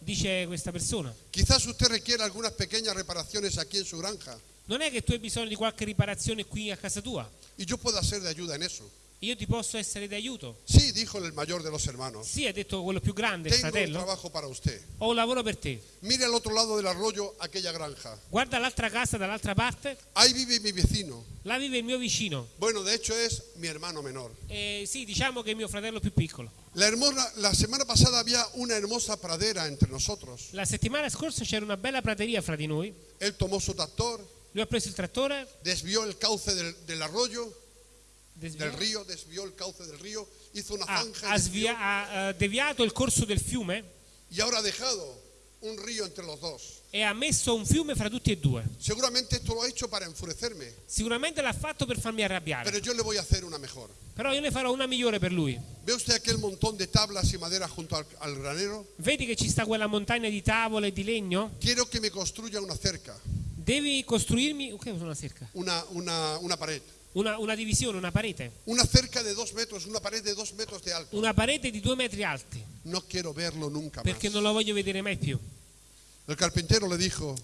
dice questa persona.
Quizás usted requiera algunas pequeñas reparaciones aquí en su granja
Non è che tu hai bisogno di qualche riparazione qui a casa tua.
y yo puedo ser de ayuda en eso.
Io ti posso essere aiuto.
Sí, dijo el mayor de los hermanos.
Sì, ha detto quello più grande,
Tengo un
fratello.
trabajo para usted.
Ho un lavoro per te.
Mire al otro lado del arroyo aquella granja.
Guarda l'altra casa dall'altra parte.
Ahí vive mi vecino.
Là vive il mio vicino.
Bueno, de hecho es mi hermano menor.
Eh, sì, diciamo che è mio fratello più piccolo.
La, hermosa, la semana pasada había una hermosa pradera entre nosotros.
La settimana scorsa c'era una bella prateria fra di noi.
Él tomó su tractor,
Lui ha preso il trattore,
desvió el cauce del, del arroyo,
desviò-
del río, desvió el cauce del río, hizo una
ha,
zanja
ha
desvió,
ha, eh, deviato il corso del fiume
y ahora ha dejado un río entre los dos.
e ha messo un fiume fra tutti e due.
Seguramente esto lo ha hecho para enfurecerme,
Sicuramente l'ha fatto per farmi arrabbiare,
pero yo le voy a hacer una mejor.
però io ne farò una migliore per lui.
¿Ve usted aquel montón de tablas y madera junto al, al granero?
Vedi che ci sta quella montagna di tavole e di legno?
Quiero que me construya una cerca,
Devi costruirmi è una cerca?
una, una, una pared.
Una, una divisione, una parete.
Una cerca de dos metros, una pared de dos metros de alto.
Una parete di due metri alti,
No quiero verlo nunca más.
perché non lo voglio vedere mai più.
El carpintero le dijo,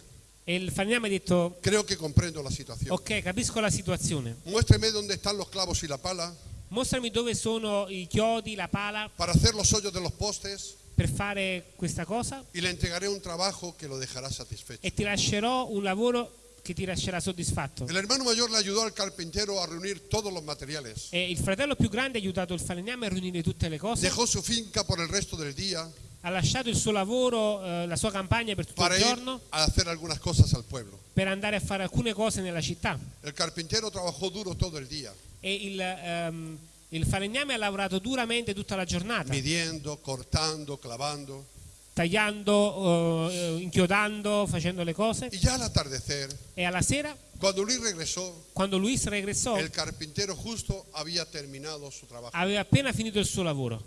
E il falegname ha detto,
creo que comprendo la situación.
ok, capisco la situazione.
Muéstreme dónde están los clavos y la pala
Mostrami dove sono i chiodi, la pala,
para hacer los hoyos de los postes
per fare questa cosa
y le entregaré un trabajo que lo dejará satisfecho.
e ti lascerò un lavoro che ti lascerà soddisfatto.
El hermano mayor le ayudó al carpintero a reunir todos los materiales.
E il fratello più grande ha aiutato il falegname a riunire tutte le cose,
Dejó su finca por el resto del día
ha lasciato il suo lavoro, eh, la sua campagna per tutto
para
il
ir
giorno
a hacer algunas cosas al pueblo.
per andare a fare alcune cose nella città.
El carpintero trabajó duro todo el día,
E il, ehm, il falegname ha lavorato duramente tutta la giornata,
midiendo, cortando, clavando.
Tagliando, eh, inchiodando, facendo le cose.
Y ya al atardecer,
E alla sera,
cuando Luis regresó,
quando Luis regressò,
el carpintero justo había terminado su trabajo.
aveva appena finito il suo lavoro.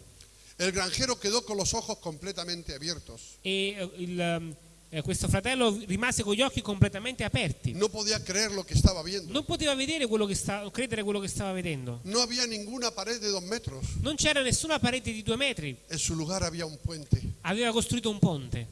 El granjero quedó con los ojos completamente abiertos.
E eh, il, eh, questo fratello rimase con gli occhi completamente aperti.
No podía creer lo que estaba viendo.
Non poteva vedere quello che sta- credere quello che stava vedendo.
No había ninguna pared de dos metros.
Non c'era nessuna parete di due metri,
En su lugar había un puente.
aveva costruito un ponte.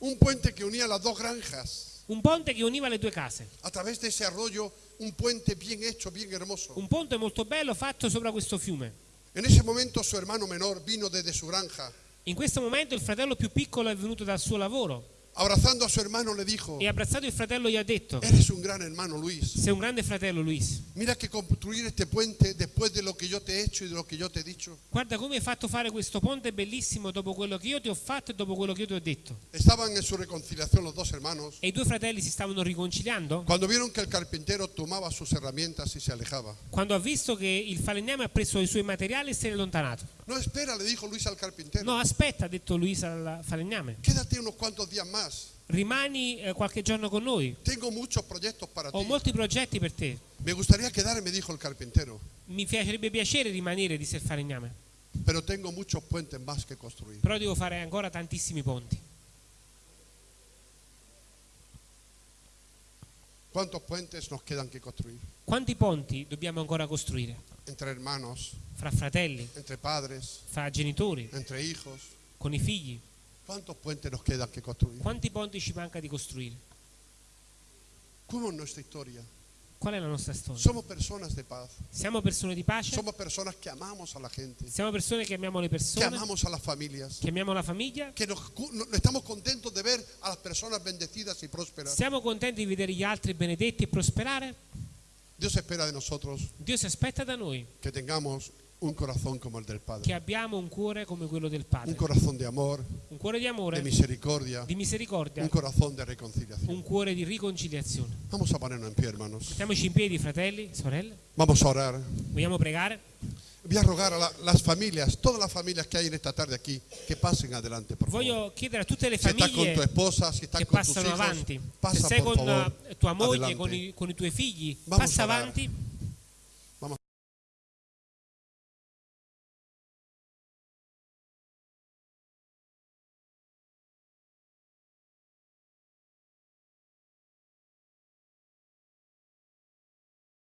Un puente que unía las dos granjas.
Un ponte che univa le due case.
A través de ese arroyo, un puente bien hecho, bien hermoso.
Un ponte molto bello fatto sopra questo fiume.
En ese momento su hermano menor vino desde su granja.
In questo momento il fratello più piccolo è venuto dal suo lavoro
Abrazando a su hermano le dijo,
e abbraczato il fratello gli ha detto,
eres un gran hermano Luis.
sei un grande fratello Luis,
Mira que construir este puente después de lo que yo te he hecho y de lo que yo te he dicho.
guarda come hai fatto fare questo ponte bellissimo dopo quello che io ti ho fatto e dopo quello che io ti ho detto.
Estaban en su reconciliación los dos hermanos.
E i due fratelli si stavano riconciliando
Cuando vieron que el carpintero tomaba sus herramientas y se alejaba.
quando ha visto che il falegname ha preso i suoi materiali e se n'è allontanato.
No, espera, le dijo Luis al carpintero.
No, aspetta, ha detto Luis al falegname,
Quédate unos cuantos días más.
rimani eh, qualche giorno con noi,
Tengo muchos proyectos para
ho
ti.
molti progetti per te.
Me gustaría quedarme, dijo el carpintero,
Mi farebbe piacere rimanere, disse il falegname,
pero tengo muchos puentes más que construir.
però devo fare ancora tantissimi ponti.
¿Cuántos puentes nos quedan que construir?
Quanti ponti dobbiamo ancora costruire?
Entre hermanos,
Fra fratelli,
entre padres,
fra genitori,
entre hijos.
con i figli.
¿Cuántos puentes nos quedan que construir?
Quanti ponti ci manca di costruire?
¿Cómo es nuestra historia?
Qual è la nostra storia?
Somos personas de paz.
Siamo persone di pace?
Somos personas que amamos a la gente,
Siamo persone che amiamo le persone,
amamos a las familias,
che amiamo la famiglia?
que nos, no- de ver a las personas bendecidas y prósperas.
Siamo contenti di vedere gli altri benedetti e prosperare?
Dios espera de nosotros
Dio si aspetta da noi
que tengamos un corazón como el del
che
Padre,
abbiamo un cuore come quello del
un
Padre,
corazón de amor,
un cuore di
de
amore,
misericordia,
di misericordia,
un corazón de reconciliación.
un cuore di riconciliazione.
Vamos a ponernos en pie, hermanos.
Stiamoci in piedi, fratelli, sorelle.
Vamos a orar.
Vogliamo pregare?
Voy a rogar a la- las familias, todas las familias que hay en esta tarde aquí, que pasen adelante, por favor.
Voglio chiedere a tutte le
Si estás con tu
famiglie
esposa, si estás
che
con tus
passano
hijos,
avanti. Se sei con
favor
tua moglie, con i, con i tuoi figli,
Vamos
passa avanti.